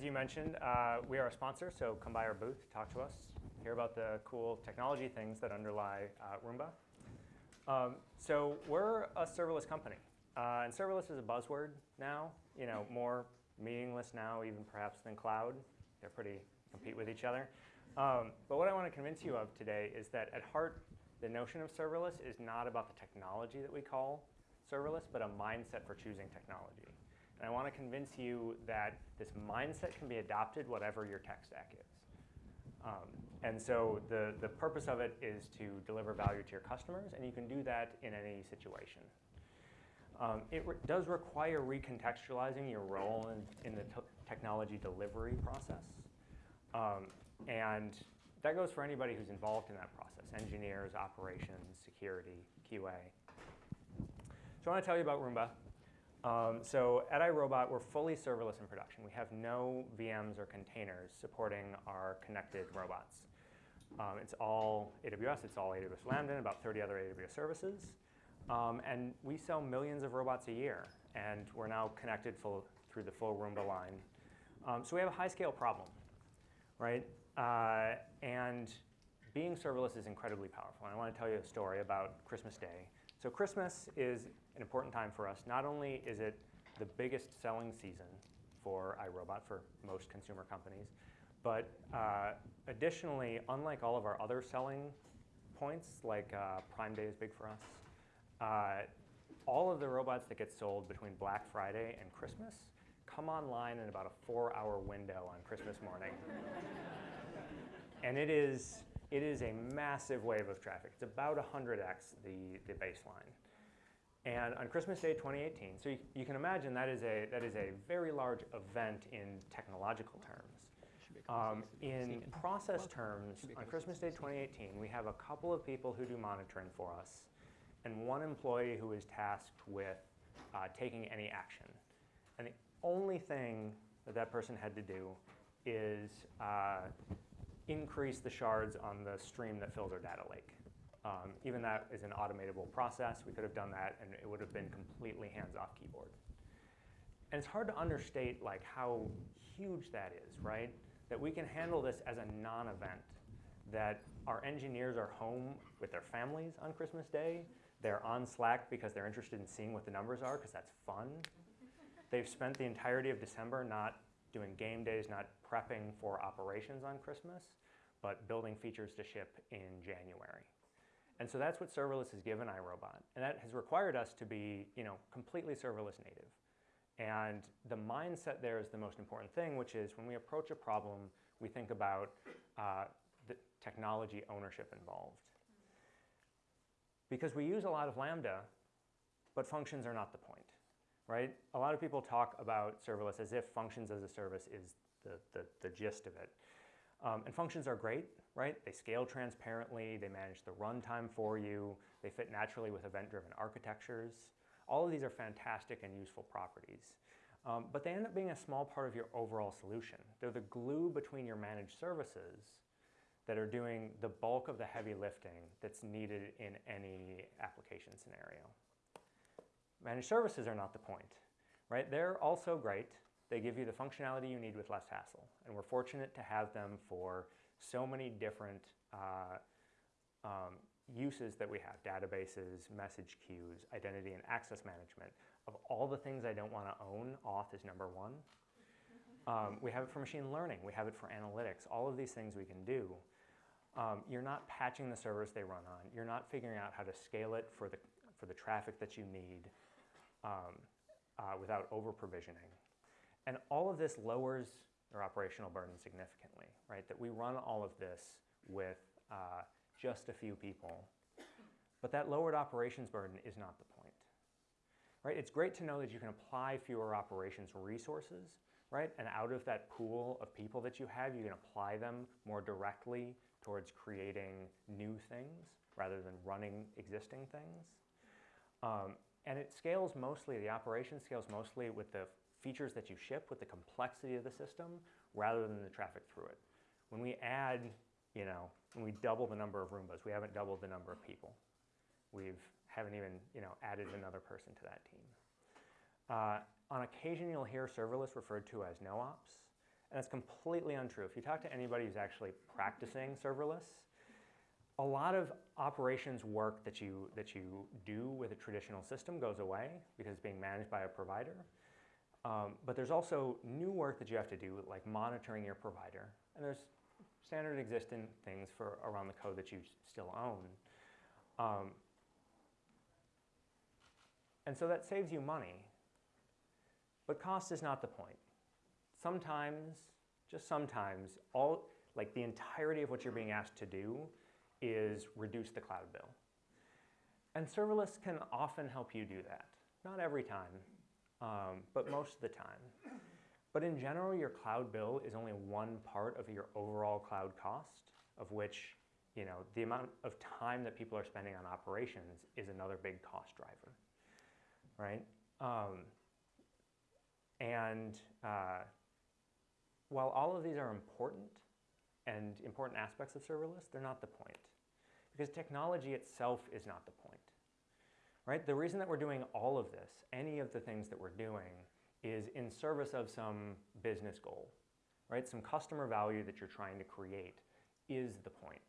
as, you mentioned, uh, we are a sponsor, so come by our booth, talk to us, hear about the cool technology things that underlie uh, Roomba. Um, so we're a serverless company, uh, and serverless is a buzzword now, you know, more meaningless now even perhaps than cloud. They're pretty compete with each other. Um, but what I want to convince you of today is that at heart, the notion of serverless is not about the technology that we call serverless, but a mindset for choosing technology. And I want to convince you that this mindset can be adopted whatever your tech stack is. Um, and so the, the purpose of it is to deliver value to your customers, and you can do that in any situation. Um, it re does require recontextualizing your role in, in the technology delivery process. Um, and that goes for anybody who's involved in that process, engineers, operations, security, QA. So I want to tell you about Roomba. Um, so at iRobot, we're fully serverless in production. We have no VMs or containers supporting our connected robots. Um, it's all AWS, it's all AWS Lambda, and about 30 other AWS services. Um, and we sell millions of robots a year, and we're now connected full, through the full Roomba line. Um, so we have a high-scale problem, right? Uh, and being serverless is incredibly powerful. And I want to tell you a story about Christmas Day. So Christmas is an important time for us. Not only is it the biggest selling season for iRobot for most consumer companies, but uh, additionally, unlike all of our other selling points, like uh, Prime Day is big for us, uh, all of the robots that get sold between Black Friday and Christmas come online in about a four-hour window on Christmas morning. and it is it is a massive wave of traffic. It's about 100x the, the baseline. And on Christmas Day 2018, so you, you, can imagine that is, a, that is a very large event in technological terms. Um, in process terms, on Christmas Day 2018, we have a couple of people who do monitoring for us and one employee who is tasked with uh, taking any action. And the only thing that that person had to do is uh, increase the shards on the stream that fills our data lake. Um, even that is an automatable process. We could have done that, and it would have been completely hands-off keyboard. And it's hard to understate like how huge that is, right? That we can handle this as a non-event, that our engineers are home with their families on Christmas Day. They're on Slack because they're interested in seeing what the numbers are because that's fun. They've spent the entirety of December not doing game days, not prepping for operations on Christmas, but building features to ship in January. And so that's what serverless has given iRobot. And that has required us to be you know, completely serverless native. And the mindset there is the most important thing, which is when we approach a problem, we think about uh, the technology ownership involved. Because we use a lot of Lambda, but functions are not the point right? A lot of people talk about serverless as if functions as a service is the, the, the gist of it. Um, and functions are great, right? They scale transparently, they manage the runtime for you, they fit naturally with event-driven architectures. All of these are fantastic and useful properties. Um, but they end up being a small part of your overall solution. They're the glue between your managed services that are doing the bulk of the heavy lifting that's needed in any application scenario. Managed services are not the point, right? They're also great. They give you the functionality you need with less hassle. And we're fortunate to have them for so many different uh, um, uses that we have, databases, message queues, identity and access management. Of all the things I don't want to own, auth is number one. Um, we have it for machine learning. We have it for analytics. All of these things we can do. Um, you're not patching the servers they run on. You're not figuring out how to scale it for the, for the traffic that you need um, uh, without over-provisioning. And all of this lowers their operational burden significantly, right? That we run all of this with uh, just a few people. But that lowered operations burden is not the point. Right? It's great to know that you can apply fewer operations resources, right? And out of that pool of people that you have, you can apply them more directly towards creating new things rather than running existing things. Um, and it scales mostly, the operation scales mostly with the features that you ship, with the complexity of the system, rather than the traffic through it. When we add, you know, when we double the number of Roombas, we haven't doubled the number of people. We've haven't even, you know, added another person to that team. Uh, on occasion, you'll hear serverless referred to as no-ops. And that's completely untrue. If you talk to anybody who's actually practicing serverless, a lot of operations work that you, that you do with a traditional system goes away because it's being managed by a provider. Um, but there's also new work that you have to do, like monitoring your provider. And there's standard existing things for around the code that you still own. Um, and so that saves you money. But cost is not the point. Sometimes, just sometimes, all like the entirety of what you're being asked to do is reduce the cloud bill. And serverless can often help you do that. Not every time, um, but most of the time. But in general, your cloud bill is only one part of your overall cloud cost, of which you know, the amount of time that people are spending on operations is another big cost driver, right? Um, and uh, while all of these are important and important aspects of serverless, they're not the point. Because technology itself is not the point. Right? The reason that we're doing all of this, any of the things that we're doing, is in service of some business goal. Right? Some customer value that you're trying to create is the point.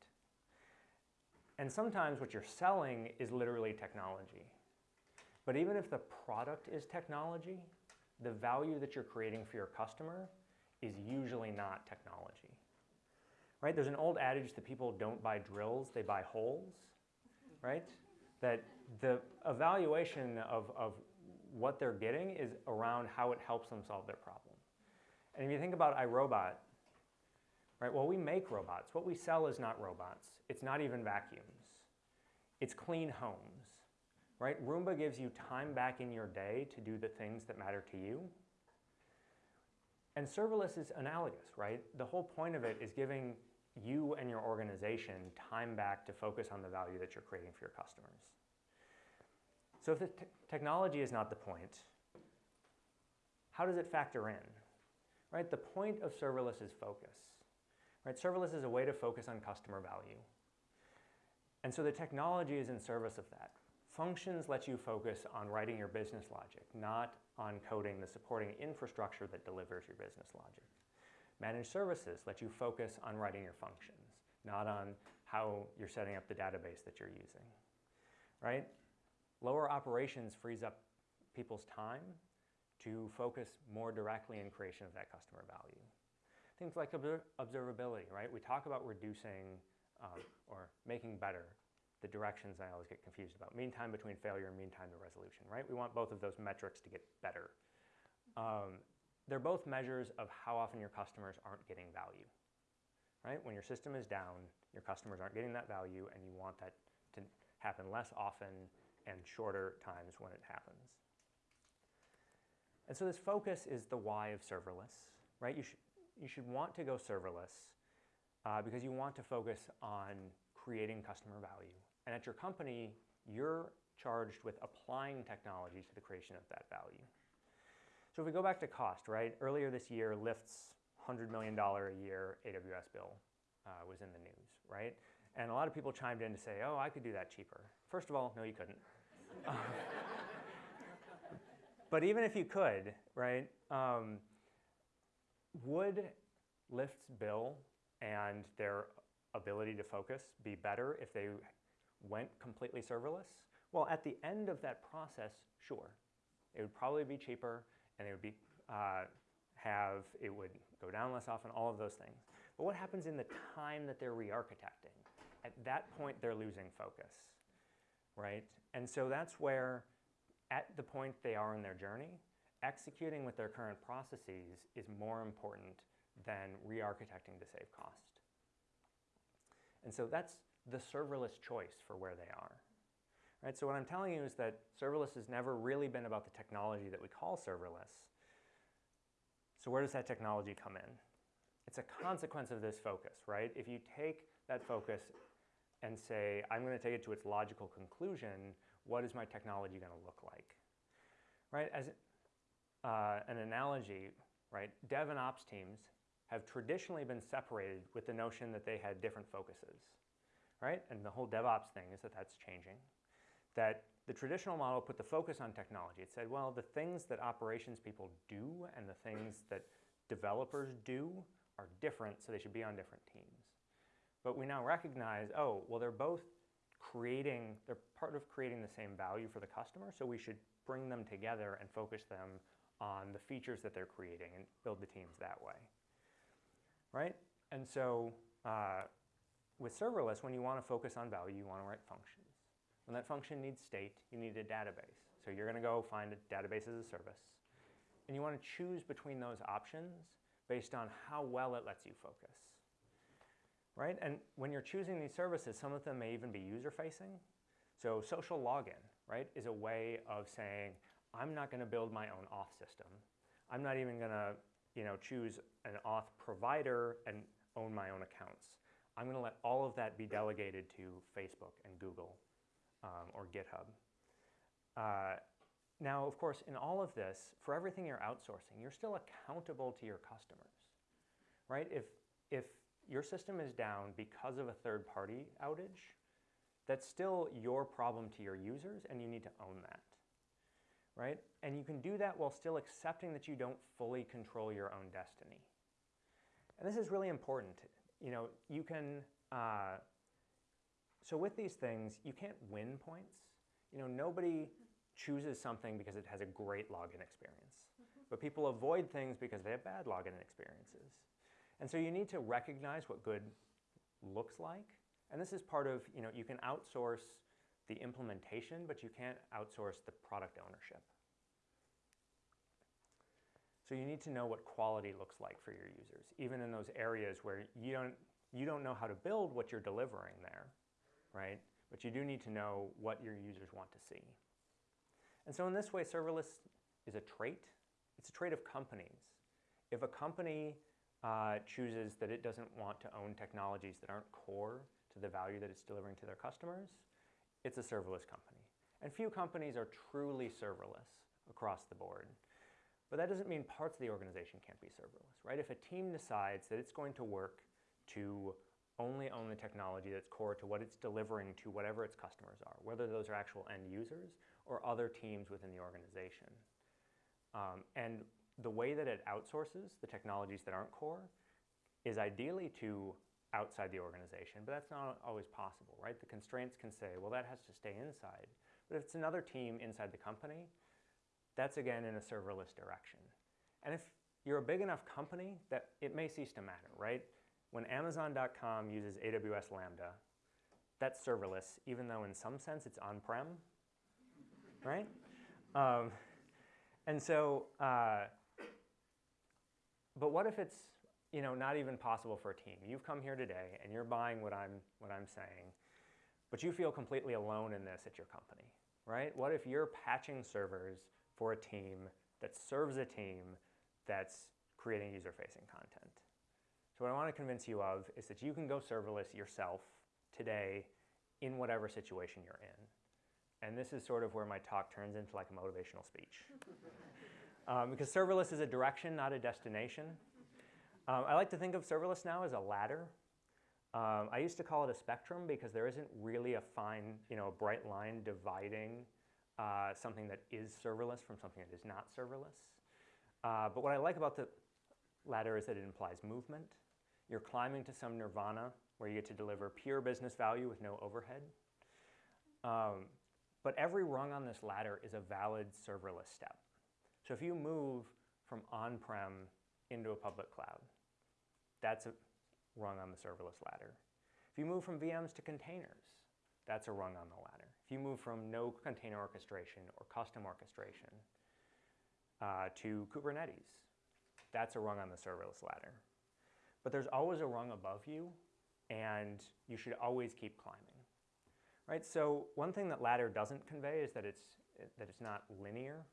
And sometimes what you're selling is literally technology. But even if the product is technology, the value that you're creating for your customer is usually not technology. Right? There's an old adage that people don't buy drills, they buy holes, right? That the evaluation of, of what they're getting is around how it helps them solve their problem. And if you think about iRobot, right, well, we make robots. What we sell is not robots. It's not even vacuums. It's clean homes, right? Roomba gives you time back in your day to do the things that matter to you. And serverless is analogous, right? The whole point of it is giving you and your organization time back to focus on the value that you're creating for your customers. So if the technology is not the point, how does it factor in? Right? The point of serverless is focus. Right? Serverless is a way to focus on customer value. And so the technology is in service of that. Functions let you focus on writing your business logic, not on coding the supporting infrastructure that delivers your business logic. Managed services let you focus on writing your functions, not on how you're setting up the database that you're using, right? Lower operations frees up people's time to focus more directly in creation of that customer value. Things like observability, right? We talk about reducing um, or making better the directions I always get confused about. Mean time between failure and mean time to resolution, right? We want both of those metrics to get better. Um, they're both measures of how often your customers aren't getting value, right? When your system is down, your customers aren't getting that value and you want that to happen less often and shorter times when it happens. And so this focus is the why of serverless, right? You should, you should want to go serverless uh, because you want to focus on creating customer value. And at your company, you're charged with applying technology to the creation of that value. So if we go back to cost, right? Earlier this year, Lyft's $100 million a year AWS bill uh, was in the news, right? And a lot of people chimed in to say, oh, I could do that cheaper. First of all, no, you couldn't. but even if you could, right, um, would Lyft's bill and their ability to focus be better if they went completely serverless? Well, at the end of that process, sure. It would probably be cheaper and it would be, uh, have, it would go down less often, all of those things. But what happens in the time that they're re-architecting? At that point, they're losing focus, right? And so that's where, at the point they are in their journey, executing with their current processes is more important than re-architecting to save cost. And so that's the serverless choice for where they are. Right? So what I'm telling you is that serverless has never really been about the technology that we call serverless. So where does that technology come in? It's a consequence of this focus, right? If you take that focus and say, I'm going to take it to its logical conclusion, what is my technology going to look like? Right? As uh, an analogy, right? Dev and ops teams have traditionally been separated with the notion that they had different focuses, right? And the whole DevOps thing is that that's changing. That the traditional model put the focus on technology. It said, well, the things that operations people do and the things that developers do are different, so they should be on different teams. But we now recognize, oh, well, they're both creating, they're part of creating the same value for the customer, so we should bring them together and focus them on the features that they're creating and build the teams that way, right? And so uh, with serverless, when you want to focus on value, you want to write functions. When that function needs state, you need a database. So you're going to go find a database as a service. And you want to choose between those options based on how well it lets you focus. Right? And when you're choosing these services, some of them may even be user-facing. So social login, right, is a way of saying, I'm not going to build my own auth system. I'm not even going to you know, choose an auth provider and own my own accounts. I'm going to let all of that be delegated to Facebook and Google um, or GitHub. Uh, now, of course, in all of this, for everything you're outsourcing, you're still accountable to your customers, right? If, if your system is down because of a third-party outage, that's still your problem to your users, and you need to own that, right? And you can do that while still accepting that you don't fully control your own destiny. And this is really important. You know, you can, uh, so with these things, you can't win points. You know, nobody chooses something because it has a great login experience. Mm -hmm. But people avoid things because they have bad login experiences. And so you need to recognize what good looks like. And this is part of, you know, you can outsource the implementation, but you can't outsource the product ownership. So you need to know what quality looks like for your users, even in those areas where you don't, you don't know how to build what you're delivering there, right? But you do need to know what your users want to see. And so in this way, serverless is a trait. It's a trait of companies. If a company uh, chooses that it doesn't want to own technologies that aren't core to the value that it's delivering to their customers, it's a serverless company. And few companies are truly serverless across the board. But that doesn't mean parts of the organization can't be serverless, right? If a team decides that it's going to work to only own the technology that's core to what it's delivering to whatever its customers are, whether those are actual end users or other teams within the organization. Um, and the way that it outsources the technologies that aren't core is ideally to outside the organization, but that's not always possible, right? The constraints can say, well, that has to stay inside. But if it's another team inside the company, that's again in a serverless direction. And if you're a big enough company that it may cease to matter, right? When Amazon.com uses AWS Lambda, that's serverless, even though in some sense it's on-prem, right? Um, and so, uh, but what if it's you know, not even possible for a team? You've come here today and you're buying what I'm, what I'm saying, but you feel completely alone in this at your company, right? What if you're patching servers for a team that serves a team that's creating user-facing content? So what I want to convince you of is that you can go serverless yourself today in whatever situation you're in. And this is sort of where my talk turns into like a motivational speech. um, because serverless is a direction, not a destination. Um, I like to think of serverless now as a ladder. Um, I used to call it a spectrum because there isn't really a fine, you know, a bright line dividing uh, something that is serverless from something that is not serverless. Uh, but what I like about the ladder is that it implies movement. You're climbing to some nirvana where you get to deliver pure business value with no overhead. Um, but every rung on this ladder is a valid serverless step. So if you move from on-prem into a public cloud, that's a rung on the serverless ladder. If you move from VMs to containers, that's a rung on the ladder. If you move from no container orchestration or custom orchestration uh, to Kubernetes, that's a rung on the serverless ladder. But there's always a rung above you, and you should always keep climbing. Right? So one thing that ladder doesn't convey is that it's, that it's not linear,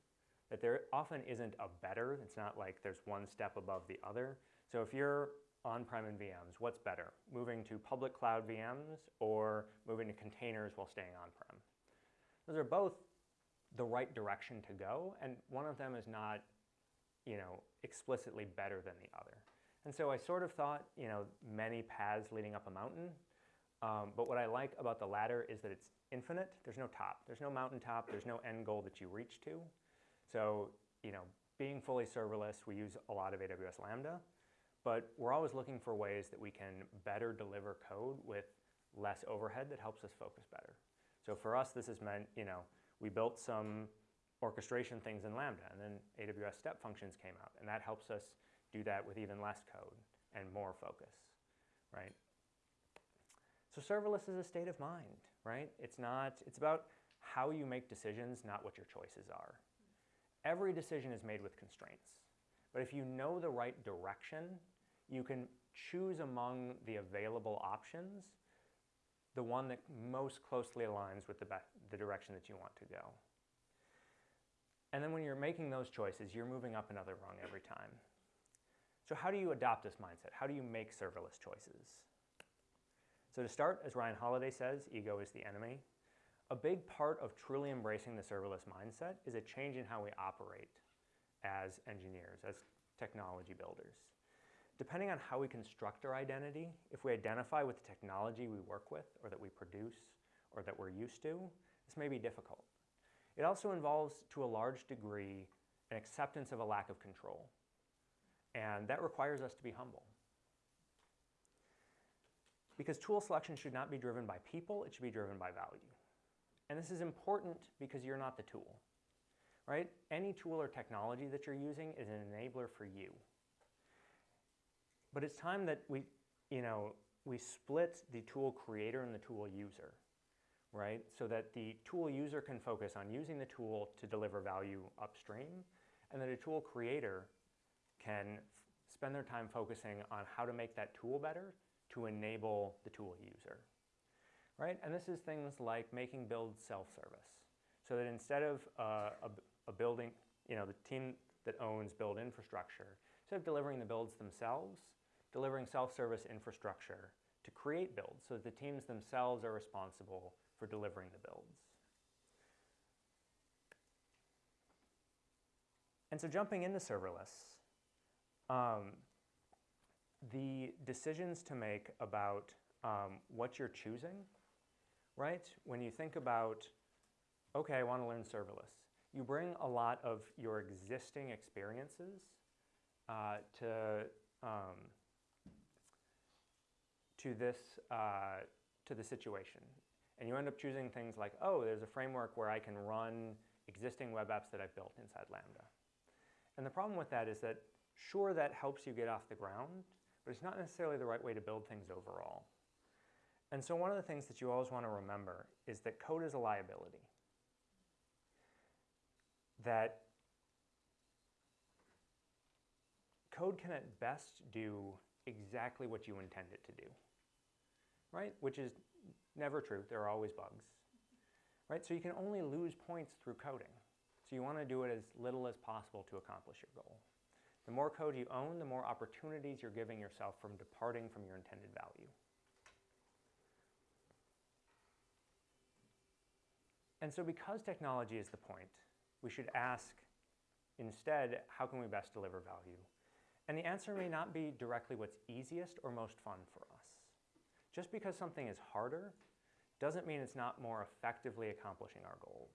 that there often isn't a better. It's not like there's one step above the other. So if you're on-prem in VMs, what's better? Moving to public cloud VMs or moving to containers while staying on-prem? Those are both the right direction to go, and one of them is not you know, explicitly better than the other. And so I sort of thought, you know, many paths leading up a mountain. Um, but what I like about the ladder is that it's infinite. There's no top. There's no mountaintop. There's no end goal that you reach to. So, you know, being fully serverless, we use a lot of AWS Lambda, but we're always looking for ways that we can better deliver code with less overhead that helps us focus better. So for us, this has meant, you know, we built some orchestration things in Lambda, and then AWS step functions came out, and that helps us do that with even less code and more focus, right? So serverless is a state of mind, right? It's not, it's about how you make decisions, not what your choices are. Every decision is made with constraints. But if you know the right direction, you can choose among the available options the one that most closely aligns with the, the direction that you want to go. And then when you're making those choices, you're moving up another rung every time. So how do you adopt this mindset? How do you make serverless choices? So to start, as Ryan Holiday says, ego is the enemy. A big part of truly embracing the serverless mindset is a change in how we operate as engineers, as technology builders. Depending on how we construct our identity, if we identify with the technology we work with or that we produce or that we're used to, this may be difficult. It also involves, to a large degree, an acceptance of a lack of control. And that requires us to be humble. Because tool selection should not be driven by people, it should be driven by value. And this is important because you're not the tool, right? Any tool or technology that you're using is an enabler for you. But it's time that we, you know, we split the tool creator and the tool user, right? So that the tool user can focus on using the tool to deliver value upstream, and that a tool creator can spend their time focusing on how to make that tool better to enable the tool user, right? And this is things like making builds self-service, so that instead of uh, a, a building, you know, the team that owns build infrastructure, instead of delivering the builds themselves, delivering self-service infrastructure to create builds so that the teams themselves are responsible for delivering the builds. And so jumping into serverless, um, the decisions to make about um, what you're choosing, right? When you think about, okay, I want to learn serverless, you bring a lot of your existing experiences uh, to um, to this uh, to the situation, and you end up choosing things like, oh, there's a framework where I can run existing web apps that I've built inside Lambda. And the problem with that is that sure that helps you get off the ground, but it's not necessarily the right way to build things overall. And so one of the things that you always want to remember is that code is a liability. That code can at best do exactly what you intend it to do, right? Which is never true. There are always bugs, right? So you can only lose points through coding. So you want to do it as little as possible to accomplish your goal. The more code you own, the more opportunities you're giving yourself from departing from your intended value. And so because technology is the point, we should ask instead, how can we best deliver value? And the answer may not be directly what's easiest or most fun for us. Just because something is harder doesn't mean it's not more effectively accomplishing our goals.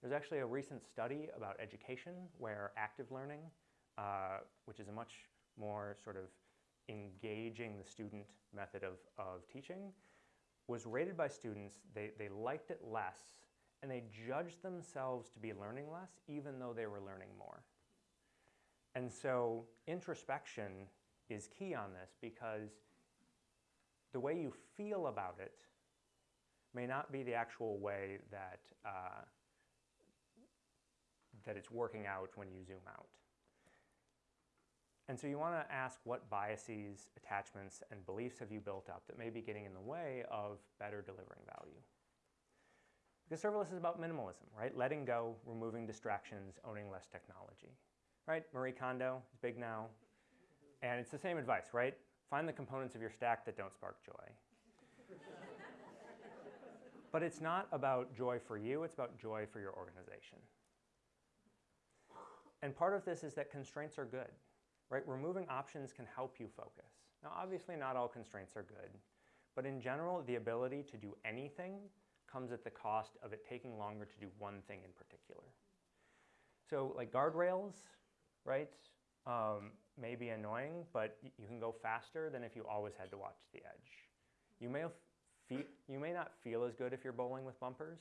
There's actually a recent study about education where active learning uh, which is a much more sort of engaging the student method of, of teaching, was rated by students, they, they liked it less, and they judged themselves to be learning less, even though they were learning more. And so introspection is key on this because the way you feel about it may not be the actual way that, uh, that it's working out when you zoom out. And so you want to ask what biases, attachments, and beliefs have you built up that may be getting in the way of better delivering value. Because serverless is about minimalism, right? Letting go, removing distractions, owning less technology, right? Marie Kondo is big now. And it's the same advice, right? Find the components of your stack that don't spark joy. but it's not about joy for you, it's about joy for your organization. And part of this is that constraints are good right? Removing options can help you focus. Now, obviously not all constraints are good, but in general, the ability to do anything comes at the cost of it taking longer to do one thing in particular. So like guardrails, right, um, may be annoying, but you can go faster than if you always had to watch the edge. You may, you may not feel as good if you're bowling with bumpers,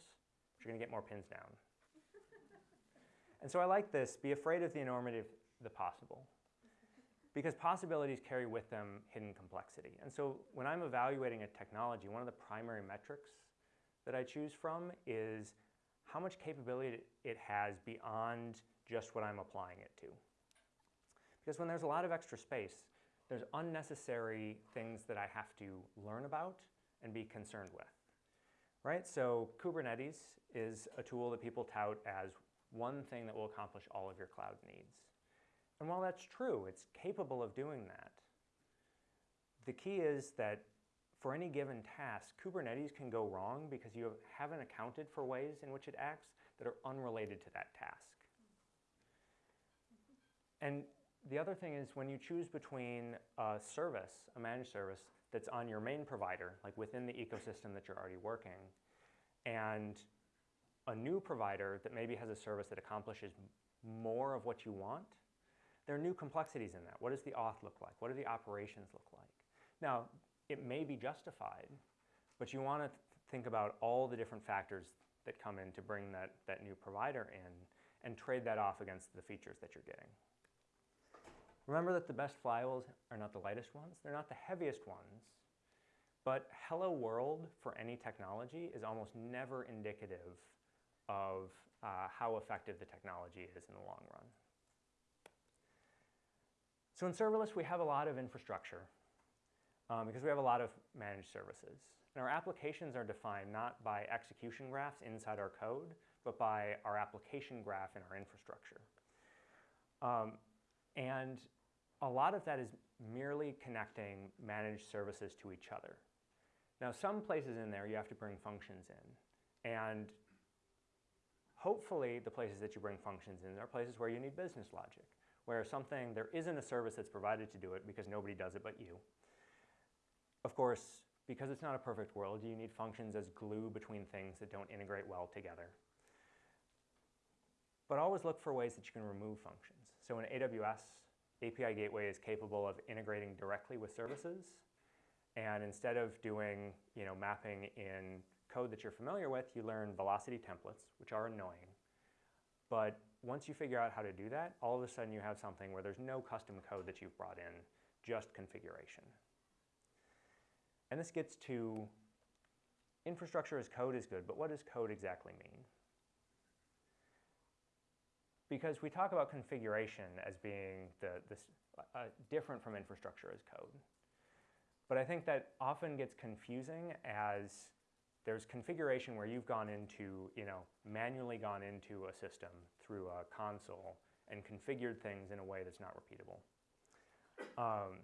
but you're going to get more pins down. and so I like this, be afraid of the enormity of the possible. Because possibilities carry with them hidden complexity. And so when I'm evaluating a technology, one of the primary metrics that I choose from is how much capability it has beyond just what I'm applying it to. Because when there's a lot of extra space, there's unnecessary things that I have to learn about and be concerned with. Right? So Kubernetes is a tool that people tout as one thing that will accomplish all of your cloud needs. And while that's true, it's capable of doing that. The key is that for any given task, Kubernetes can go wrong because you haven't accounted for ways in which it acts that are unrelated to that task. And the other thing is when you choose between a service, a managed service, that's on your main provider, like within the ecosystem that you're already working, and a new provider that maybe has a service that accomplishes more of what you want, there are new complexities in that. What does the auth look like? What do the operations look like? Now, it may be justified, but you want to th think about all the different factors that come in to bring that, that new provider in and trade that off against the features that you're getting. Remember that the best flywheels are not the lightest ones, they're not the heaviest ones, but hello world for any technology is almost never indicative of uh, how effective the technology is in the long run. So in serverless, we have a lot of infrastructure um, because we have a lot of managed services. And our applications are defined not by execution graphs inside our code, but by our application graph in our infrastructure. Um, and a lot of that is merely connecting managed services to each other. Now, some places in there you have to bring functions in. And hopefully the places that you bring functions in are places where you need business logic, where something, there isn't a service that's provided to do it because nobody does it but you. Of course, because it's not a perfect world, you need functions as glue between things that don't integrate well together. But always look for ways that you can remove functions. So in AWS, API Gateway is capable of integrating directly with services. And instead of doing you know, mapping in code that you're familiar with, you learn velocity templates, which are annoying. But once you figure out how to do that, all of a sudden you have something where there's no custom code that you've brought in, just configuration. And this gets to infrastructure as code is good, but what does code exactly mean? because we talk about configuration as being the, uh, different from infrastructure as code. But I think that often gets confusing as there's configuration where you've gone into, you know, manually gone into a system through a console and configured things in a way that's not repeatable. Um,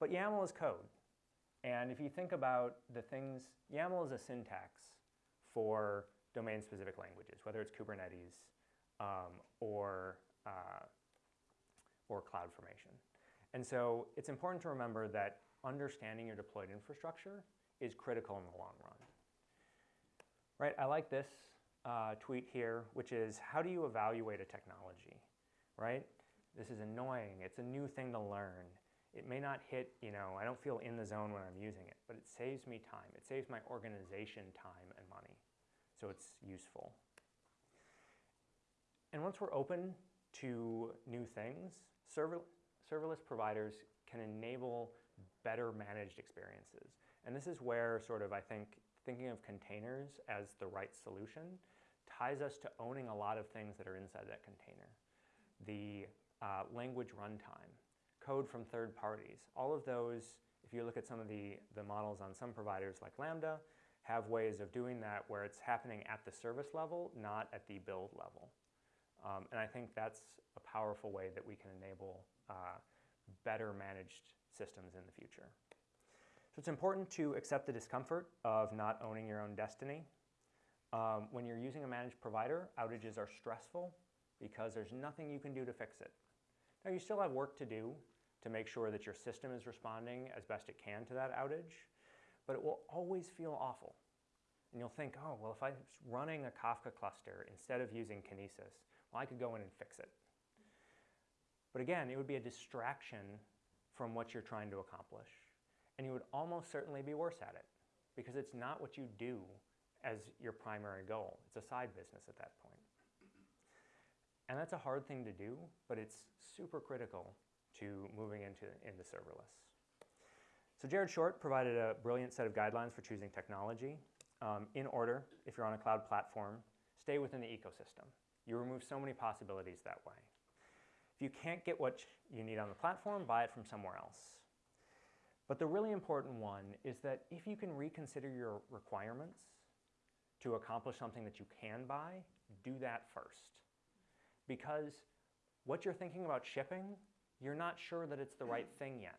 but YAML is code. And if you think about the things, YAML is a syntax for domain-specific languages, whether it's Kubernetes, um, or, uh, or CloudFormation. And so it's important to remember that understanding your deployed infrastructure is critical in the long run. Right, I like this uh, tweet here, which is how do you evaluate a technology, right? This is annoying, it's a new thing to learn. It may not hit, you know, I don't feel in the zone when I'm using it, but it saves me time. It saves my organization time and money, so it's useful. And once we're open to new things, server, serverless providers can enable better managed experiences. And this is where sort of, I think, thinking of containers as the right solution ties us to owning a lot of things that are inside that container. The uh, language runtime, code from third parties, all of those, if you look at some of the, the models on some providers like Lambda, have ways of doing that where it's happening at the service level, not at the build level. Um, and I think that's a powerful way that we can enable uh, better managed systems in the future. So it's important to accept the discomfort of not owning your own destiny. Um, when you're using a managed provider, outages are stressful because there's nothing you can do to fix it. Now you still have work to do to make sure that your system is responding as best it can to that outage, but it will always feel awful. And you'll think, oh, well, if I'm running a Kafka cluster instead of using Kinesis, well, I could go in and fix it. But again, it would be a distraction from what you're trying to accomplish. And you would almost certainly be worse at it because it's not what you do as your primary goal. It's a side business at that point. And that's a hard thing to do, but it's super critical to moving into, into serverless. So Jared Short provided a brilliant set of guidelines for choosing technology. Um, in order, if you're on a cloud platform, stay within the ecosystem. You remove so many possibilities that way. If you can't get what you need on the platform, buy it from somewhere else. But the really important one is that if you can reconsider your requirements to accomplish something that you can buy, do that first. Because what you're thinking about shipping, you're not sure that it's the right thing yet.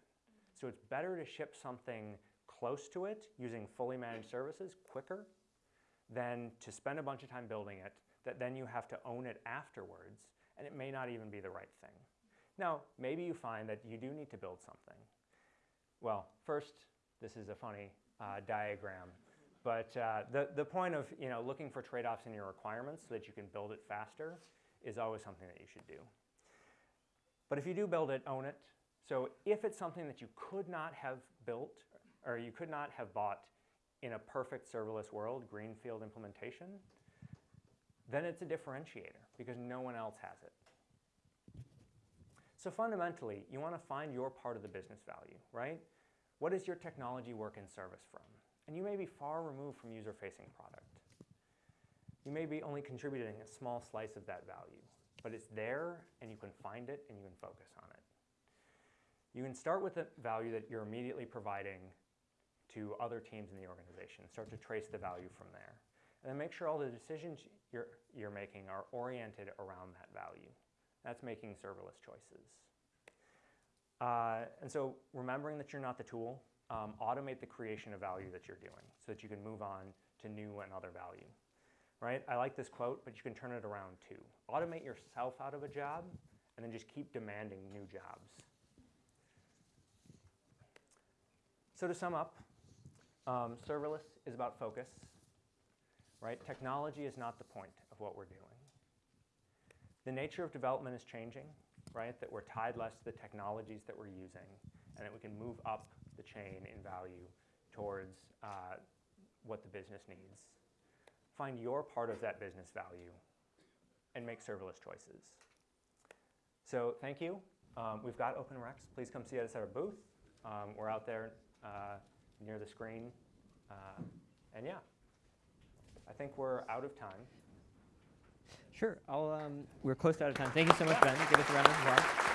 So it's better to ship something close to it using fully managed services quicker than to spend a bunch of time building it that then you have to own it afterwards and it may not even be the right thing. Now, maybe you find that you do need to build something. Well, first, this is a funny uh, diagram, but uh, the, the point of you know, looking for trade-offs in your requirements so that you can build it faster is always something that you should do. But if you do build it, own it. So if it's something that you could not have built or you could not have bought in a perfect serverless world, greenfield implementation, then it's a differentiator because no one else has it. So fundamentally, you want to find your part of the business value, right? What is your technology work in service from? And you may be far removed from user-facing product. You may be only contributing a small slice of that value, but it's there and you can find it and you can focus on it. You can start with the value that you're immediately providing to other teams in the organization. Start to trace the value from there. And then make sure all the decisions you're, you're making are oriented around that value. That's making serverless choices. Uh, and so remembering that you're not the tool, um, automate the creation of value that you're doing so that you can move on to new and other value. Right? I like this quote, but you can turn it around too. Automate yourself out of a job and then just keep demanding new jobs. So to sum up, um, serverless is about focus, right? Technology is not the point of what we're doing. The nature of development is changing, right? That we're tied less to the technologies that we're using and that we can move up the chain in value towards uh, what the business needs. Find your part of that business value and make serverless choices. So thank you. Um, we've got open. Please come see us at our booth. Um, we're out there uh, near the screen. Uh, and yeah, I think we're out of time. Sure. I'll, um, we're close to out of time. Thank you so much, Ben. Give us a round of applause.